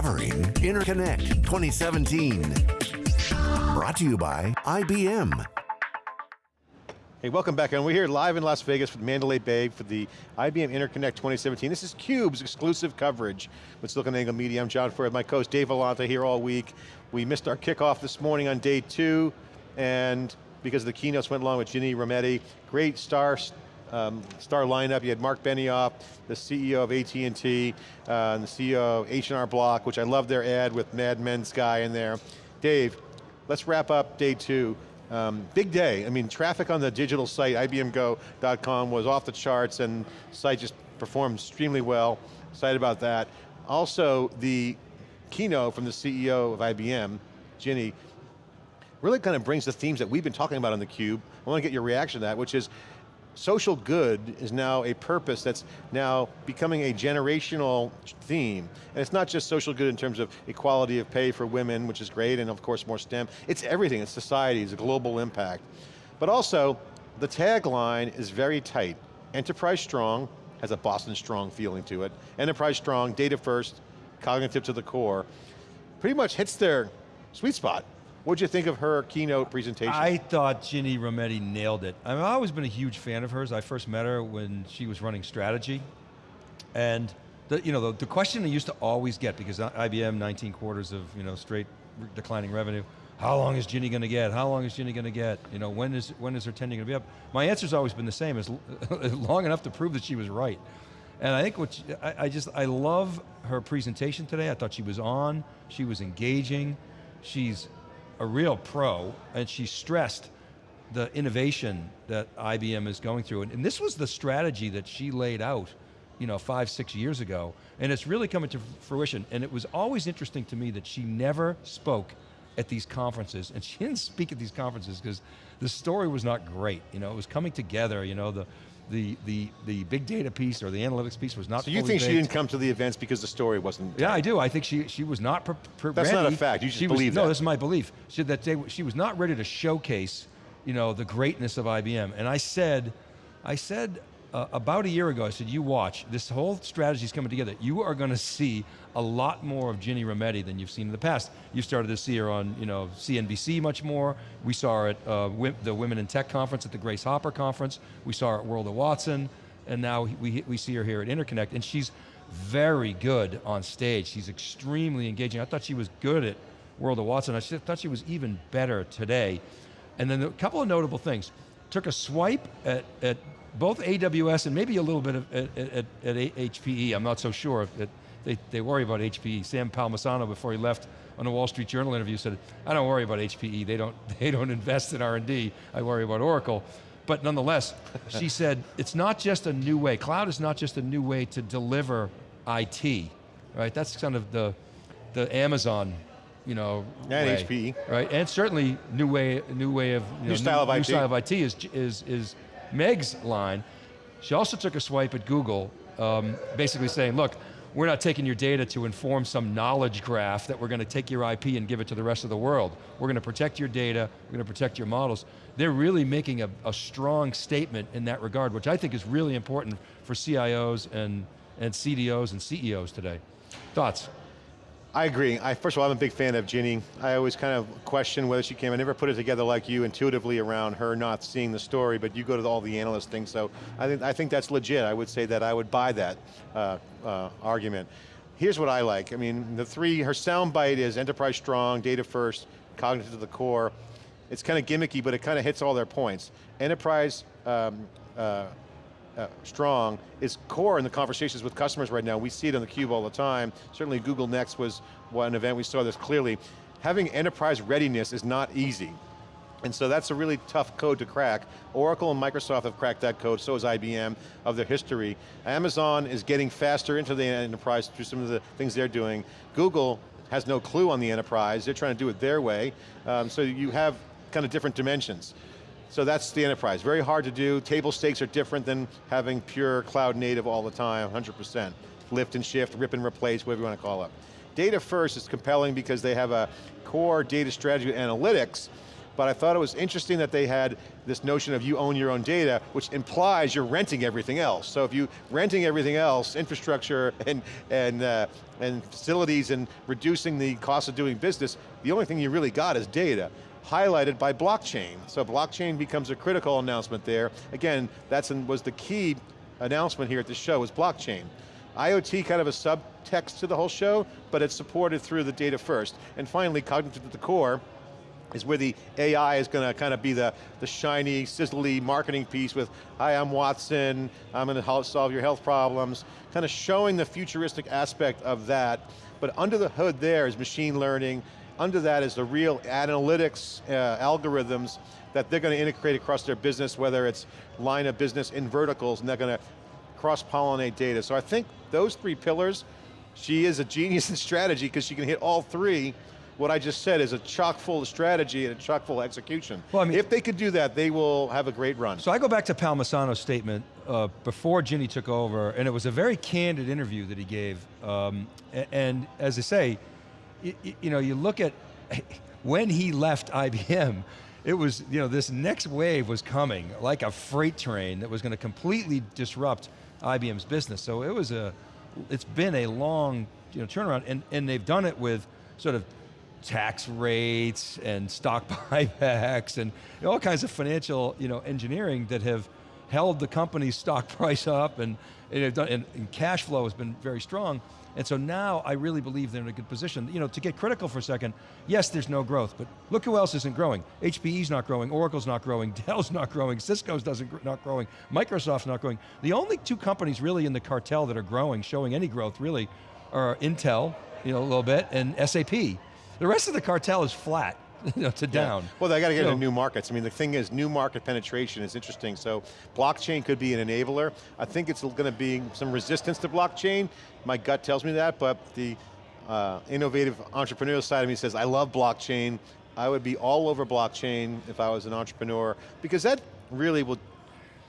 covering Interconnect 2017. Brought to you by IBM. Hey, welcome back, and we're here live in Las Vegas the Mandalay Bay for the IBM Interconnect 2017. This is CUBE's exclusive coverage with SiliconANGLE Media. I'm John Furrier, my co-host Dave Vellante here all week. We missed our kickoff this morning on day two, and because the keynotes went along with Ginny Rometty, great star um, star lineup. You had Mark Benioff, the CEO of AT&T, uh, and the CEO of H&R Block, which I love their ad with Mad Men's guy in there. Dave, let's wrap up day two. Um, big day, I mean traffic on the digital site, ibmgo.com was off the charts and site just performed extremely well, excited about that. Also, the keynote from the CEO of IBM, Ginny, really kind of brings the themes that we've been talking about on theCUBE. I want to get your reaction to that, which is social good is now a purpose that's now becoming a generational theme. And it's not just social good in terms of equality of pay for women, which is great, and of course more STEM. It's everything, it's society, it's a global impact. But also, the tagline is very tight. Enterprise strong, has a Boston strong feeling to it. Enterprise strong, data first, cognitive to the core. Pretty much hits their sweet spot. What'd you think of her keynote presentation? I thought Ginny Rometty nailed it. I mean, I've always been a huge fan of hers. I first met her when she was running strategy. And the, you know, the, the question I used to always get, because IBM, 19 quarters of you know, straight declining revenue, how long is Ginny going to get? How long is Ginny going to get? You know, when is, when is her tenure going to be up? My answer's always been the same, as long enough to prove that she was right. And I think what, she, I, I just, I love her presentation today. I thought she was on, she was engaging, she's a real pro, and she stressed the innovation that IBM is going through. And, and, this was the strategy that she laid out you know, five, six years ago, and it's really coming to fruition. And it was always interesting to me that she never spoke at these conferences, and she didn't speak at these conferences because the story was not great. You know, it was coming together, you know, the, the, the, the big data piece or the analytics piece was not So you think baked. she didn't come to the events because the story wasn't Yeah, I do. I think she, she was not prepared. That's not a fact, you just believe was, that. No, this is my belief. She, that they, she was not ready to showcase you know, the greatness of IBM. And I said, I said uh, about a year ago, I said, you watch, this whole strategy is coming together. You are going to see a lot more of Ginny Rometty than you've seen in the past. You started to see her on you know, CNBC much more. We saw her at uh, the Women in Tech Conference at the Grace Hopper Conference. We saw her at World of Watson. And now we, we see her here at Interconnect. And she's very good on stage. She's extremely engaging. I thought she was good at World of Watson. I thought she was even better today. And then a couple of notable things. Took a swipe at, at both AWS and maybe a little bit of, at, at, at HPE, I'm not so sure. They, they worry about HPE. Sam Palmisano, before he left on a Wall Street Journal interview, said, I don't worry about HPE, they don't, they don't invest in R&D, I worry about Oracle. But nonetheless, she said, it's not just a new way, cloud is not just a new way to deliver IT, right? That's kind of the, the Amazon you know, and way, HPE, right? And certainly new way, new way of you know, new style new, of IT. New style of IT is is is Meg's line, she also took a swipe at Google, um, basically saying, look, we're not taking your data to inform some knowledge graph that we're going to take your IP and give it to the rest of the world. We're going to protect your data, we're going to protect your models. They're really making a, a strong statement in that regard, which I think is really important for CIOs and, and CDOs and CEOs today. Thoughts? I agree. I, first of all, I'm a big fan of Ginny. I always kind of question whether she came. I never put it together like you intuitively around her not seeing the story, but you go to all the analyst things, so I think, I think that's legit. I would say that I would buy that uh, uh, argument. Here's what I like. I mean, the three, her soundbite is enterprise strong, data first, cognitive to the core. It's kind of gimmicky, but it kind of hits all their points. Enterprise um, uh, uh, strong is core in the conversations with customers right now. We see it on the cube all the time. Certainly Google Next was one event we saw this clearly. Having enterprise readiness is not easy. And so that's a really tough code to crack. Oracle and Microsoft have cracked that code, so has IBM of their history. Amazon is getting faster into the enterprise through some of the things they're doing. Google has no clue on the enterprise, they're trying to do it their way. Um, so you have kind of different dimensions. So that's the enterprise. Very hard to do. Table stakes are different than having pure cloud native all the time, 100%. Lift and shift, rip and replace, whatever you want to call it. Data first is compelling because they have a core data strategy analytics, but I thought it was interesting that they had this notion of you own your own data, which implies you're renting everything else. So if you're renting everything else, infrastructure and, and, uh, and facilities and reducing the cost of doing business, the only thing you really got is data highlighted by blockchain. So blockchain becomes a critical announcement there. Again, that was the key announcement here at the show was blockchain. IoT kind of a subtext to the whole show, but it's supported through the data first. And finally, cognitive at the core, is where the AI is going to kind of be the, the shiny, sizzly marketing piece with, hi, I'm Watson, I'm going to help solve your health problems, kind of showing the futuristic aspect of that, but under the hood there is machine learning, under that is the real analytics uh, algorithms that they're going to integrate across their business, whether it's line of business in verticals, and they're going to cross-pollinate data. So I think those three pillars, she is a genius in strategy because she can hit all three. What I just said is a chock full of strategy and a chock full of execution. Well, I mean, if they could do that, they will have a great run. So I go back to Palmisano's statement uh, before Ginny took over, and it was a very candid interview that he gave. Um, and, and, as I say, you, you know, you look at when he left IBM, it was, you know, this next wave was coming like a freight train that was going to completely disrupt IBM's business. So it was a, it's been a long you know, turnaround and, and they've done it with sort of tax rates and stock buybacks and all kinds of financial you know, engineering that have held the company's stock price up and, and, done, and, and cash flow has been very strong. And so now I really believe they're in a good position. You know, to get critical for a second, yes, there's no growth, but look who else isn't growing. HPE's not growing, Oracle's not growing, Dell's not growing, Cisco's doesn't not growing, Microsoft's not growing. The only two companies really in the cartel that are growing, showing any growth really, are Intel, you know, a little bit, and SAP. The rest of the cartel is flat. you know, to down. Yeah. Well, they got to get into new markets. I mean, the thing is, new market penetration is interesting. So, blockchain could be an enabler. I think it's going to be some resistance to blockchain. My gut tells me that, but the uh, innovative entrepreneurial side of me says, I love blockchain. I would be all over blockchain if I was an entrepreneur, because that really will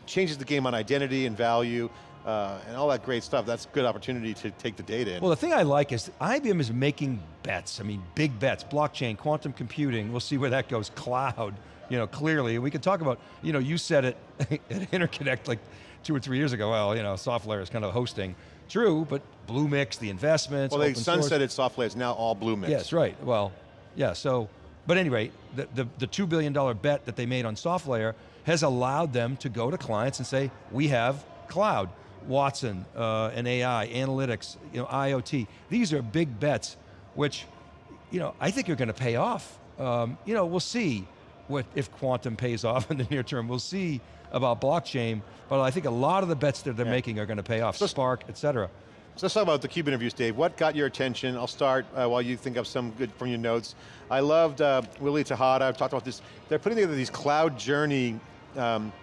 changes the game on identity and value uh, and all that great stuff, that's a good opportunity to take the data in. Well, the thing I like is IBM is making bets. I mean, big bets, blockchain, quantum computing, we'll see where that goes, cloud, you know, clearly. We can talk about, you know, you said it at Interconnect like two or three years ago, well, you know, SoftLayer is kind of hosting. True, but Bluemix, the investments, Well, they sunsetted SoftLayer, it's now all Blue Bluemix. Yes, right, well, yeah, so, but anyway, the, the, the $2 billion bet that they made on SoftLayer has allowed them to go to clients and say, we have cloud. Watson uh, and AI, analytics, you know, IoT. These are big bets, which, you know, I think are going to pay off. Um, you know, we'll see what if quantum pays off in the near term. We'll see about blockchain, but I think a lot of the bets that they're yeah. making are going to pay off. So, Spark, et cetera. So let's talk about the CUBE interviews, Dave. What got your attention? I'll start uh, while you think of some good from your notes. I loved uh, Willie Tejada, I've talked about this. They're putting together these cloud journey um,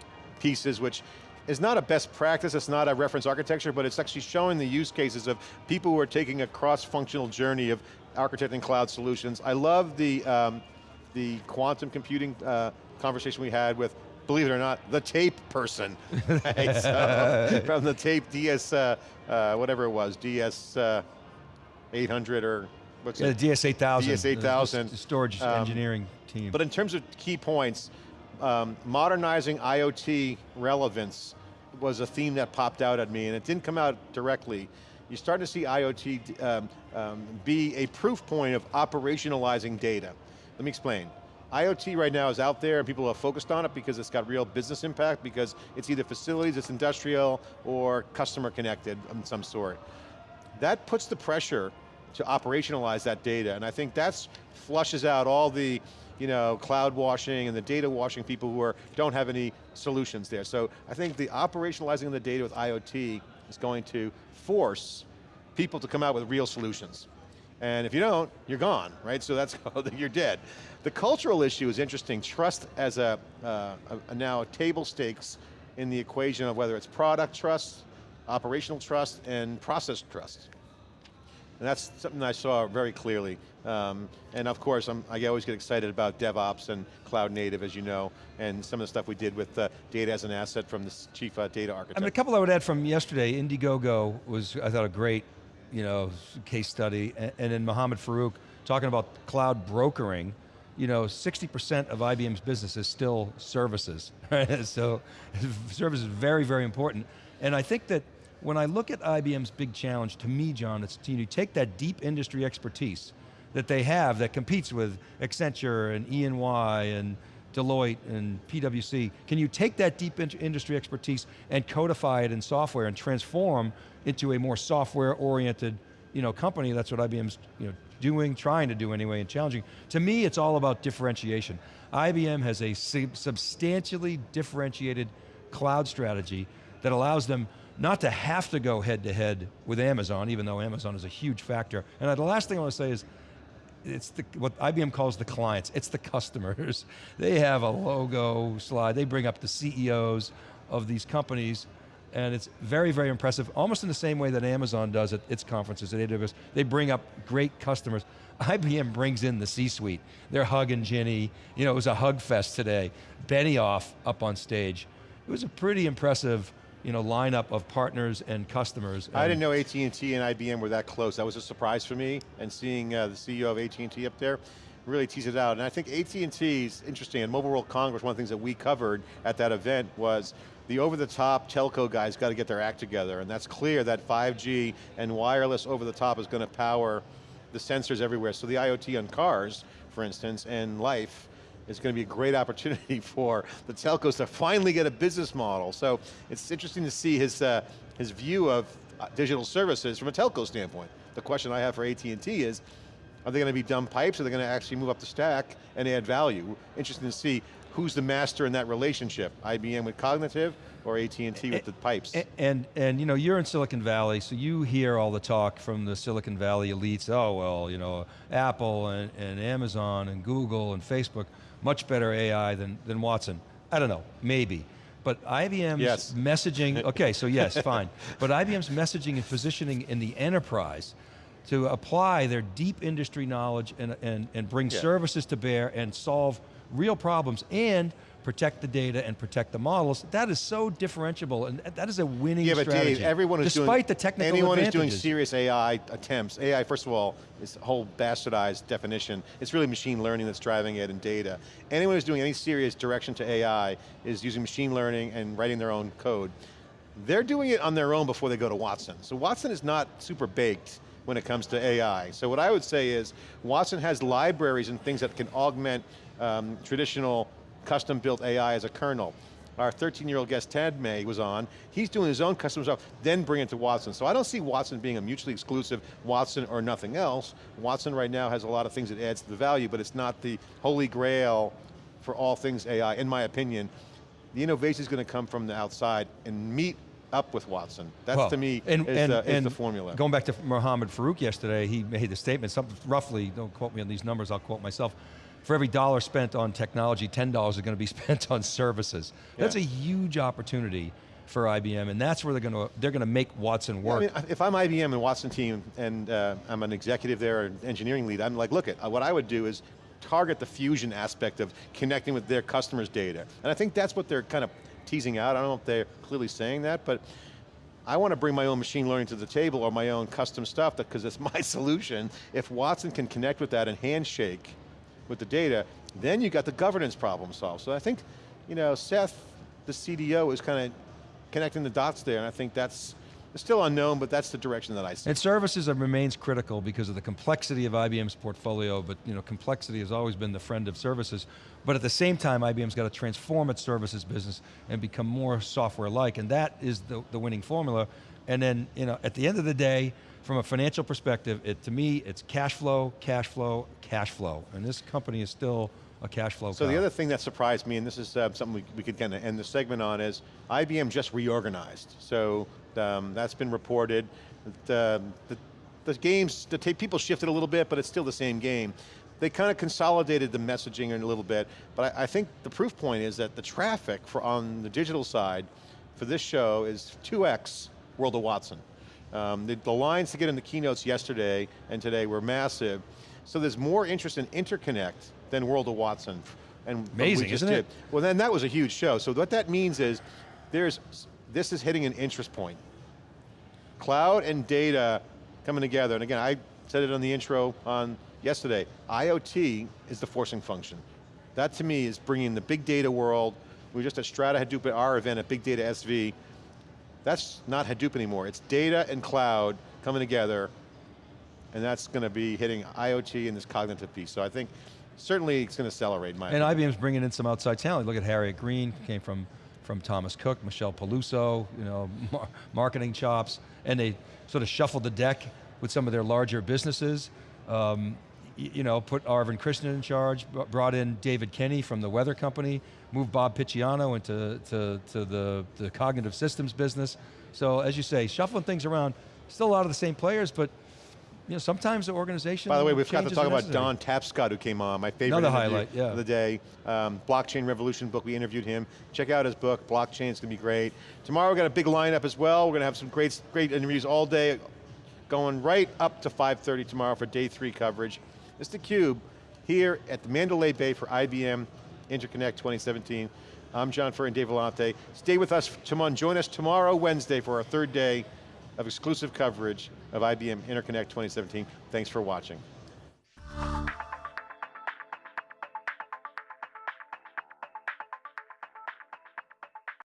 pieces, which is not a best practice, it's not a reference architecture, but it's actually showing the use cases of people who are taking a cross-functional journey of architecting cloud solutions. I love the, um, the quantum computing uh, conversation we had with, believe it or not, the tape person. right? so, from the tape DS, uh, uh, whatever it was, DS uh, 800 or what's yeah, it? DS 8000. DS 8000. The storage um, engineering team. But in terms of key points, um, modernizing IoT relevance was a theme that popped out at me and it didn't come out directly. You're starting to see IoT um, um, be a proof point of operationalizing data. Let me explain. IoT right now is out there and people are focused on it because it's got real business impact because it's either facilities, it's industrial, or customer connected of some sort. That puts the pressure to operationalize that data and I think that's flushes out all the you know, cloud washing and the data washing people who are, don't have any solutions there. So I think the operationalizing of the data with IoT is going to force people to come out with real solutions. And if you don't, you're gone, right? So that's, you're dead. The cultural issue is interesting. Trust as a, uh, a, a now table stakes in the equation of whether it's product trust, operational trust, and process trust. And that's something I saw very clearly. Um, and of course, I'm, i always get excited about DevOps and cloud native, as you know, and some of the stuff we did with uh, data as an asset from the chief uh, data architect. I mean, a couple I would add from yesterday, Indiegogo was, I thought, a great you know, case study, and, and then Mohammed Farouk talking about cloud brokering, you know, 60% of IBM's business is still services, right? so service is very, very important. And I think that when I look at IBM's big challenge, to me, John, it's to you take that deep industry expertise that they have that competes with Accenture and E&Y Deloitte and PwC. Can you take that deep in industry expertise and codify it in software and transform into a more software-oriented you know, company? That's what IBM's you know, doing, trying to do anyway, and challenging. To me, it's all about differentiation. IBM has a substantially differentiated cloud strategy that allows them not to have to go head to head with Amazon, even though Amazon is a huge factor. And the last thing I want to say is, it's the, what IBM calls the clients, it's the customers. They have a logo slide, they bring up the CEOs of these companies, and it's very, very impressive, almost in the same way that Amazon does at its conferences at AWS. They bring up great customers. IBM brings in the C-suite. They're hugging Ginny. You know, it was a hug fest today. Benioff up on stage. It was a pretty impressive you know, lineup of partners and customers. I didn't know AT&T and IBM were that close. That was a surprise for me, and seeing uh, the CEO of AT&T up there really tease it out. And I think AT&T is interesting, and Mobile World Congress, one of the things that we covered at that event was the over-the-top telco guys got to get their act together, and that's clear that 5G and wireless over-the-top is going to power the sensors everywhere. So the IoT on cars, for instance, and life, is going to be a great opportunity for the telcos to finally get a business model. So it's interesting to see his, uh, his view of uh, digital services from a telco standpoint. The question I have for AT&T is, are they going to be dumb pipes, or are they going to actually move up the stack and add value? Interesting to see who's the master in that relationship, IBM with cognitive, or AT&T with the pipes? And, and, and, you know, you're in Silicon Valley, so you hear all the talk from the Silicon Valley elites, oh well, you know, Apple and, and Amazon and Google and Facebook, much better AI than, than Watson. I don't know, maybe. But IBM's yes. messaging, okay, so yes, fine. But IBM's messaging and positioning in the enterprise to apply their deep industry knowledge and, and, and bring yeah. services to bear and solve real problems and protect the data and protect the models, that is so differentiable, and that is a winning yeah, but strategy. Dave, everyone is despite doing, the technical anyone who's doing serious AI attempts, AI, first of all, is a whole bastardized definition. It's really machine learning that's driving it and data. Anyone who's doing any serious direction to AI is using machine learning and writing their own code. They're doing it on their own before they go to Watson. So Watson is not super baked when it comes to AI. So what I would say is, Watson has libraries and things that can augment um, traditional custom built AI as a kernel. Our 13 year old guest Tanmay was on, he's doing his own custom stuff, then bring it to Watson. So I don't see Watson being a mutually exclusive Watson or nothing else. Watson right now has a lot of things that adds to the value, but it's not the holy grail for all things AI, in my opinion. The innovation is going to come from the outside and meet up with Watson. That's well, to me and, is, and, the, is and the formula. Going back to Mohammed Farouk yesterday, he made the statement, roughly, don't quote me on these numbers, I'll quote myself, for every dollar spent on technology, $10 is going to be spent on services. Yeah. That's a huge opportunity for IBM, and that's where they're going to they're going to make Watson work. Yeah, I mean, if I'm IBM and Watson team, and uh, I'm an executive there, an engineering lead, I'm like, look, at what I would do is target the fusion aspect of connecting with their customers' data, and I think that's what they're kind of teasing out. I don't know if they're clearly saying that, but I want to bring my own machine learning to the table or my own custom stuff because it's my solution. If Watson can connect with that and handshake with the data, then you got the governance problem solved. So I think, you know, Seth, the CDO, is kind of connecting the dots there, and I think that's still unknown, but that's the direction that I see. And services remains critical because of the complexity of IBM's portfolio, but you know, complexity has always been the friend of services. But at the same time, IBM's got to transform its services business and become more software-like, and that is the, the winning formula. And then, you know, at the end of the day, from a financial perspective, it, to me, it's cash flow, cash flow, cash flow. And this company is still a cash flow So the other thing that surprised me, and this is uh, something we, we could kind of end the segment on, is IBM just reorganized. So um, that's been reported. The, the, the games, the people shifted a little bit, but it's still the same game. They kind of consolidated the messaging a little bit, but I, I think the proof point is that the traffic for on the digital side for this show is 2x World of Watson. Um, the, the, lines to get in the keynotes yesterday and today were massive. So there's more interest in interconnect than World of Watson. And Amazing, isn't did. it? Well then that was a huge show. So what that means is, there's, this is hitting an interest point. Cloud and data coming together, and again, I said it on the intro on yesterday, IoT is the forcing function. That to me is bringing the big data world, we were just at Strata Hadoop at our event at Big Data SV, that's not Hadoop anymore, it's data and cloud coming together, and that's going to be hitting IoT and this cognitive piece. So I think certainly it's going to accelerate my And opinion. IBM's bringing in some outside talent. Look at Harriet Green, came from, from Thomas Cook, Michelle Peluso, you know, mar marketing chops, and they sort of shuffled the deck with some of their larger businesses. Um, you know, put Arvind Krishna in charge, brought in David Kenny from the weather company, moved Bob Picciano into to, to the, the cognitive systems business. So as you say, shuffling things around, still a lot of the same players, but you know, sometimes the organization By the way, we've got to talk about. Don Tapscott who came on, my favorite Another highlight, yeah. of the day. Um, Blockchain Revolution book, we interviewed him. Check out his book, Blockchain, it's going to be great. Tomorrow we've got a big lineup as well. We're going to have some great, great interviews all day, going right up to 5.30 tomorrow for day three coverage. It's theCUBE, here at the Mandalay Bay for IBM Interconnect 2017. I'm John Furrier and Dave Vellante. Stay with us, tomorrow, join us tomorrow, Wednesday, for our third day of exclusive coverage of IBM Interconnect 2017. Thanks for watching.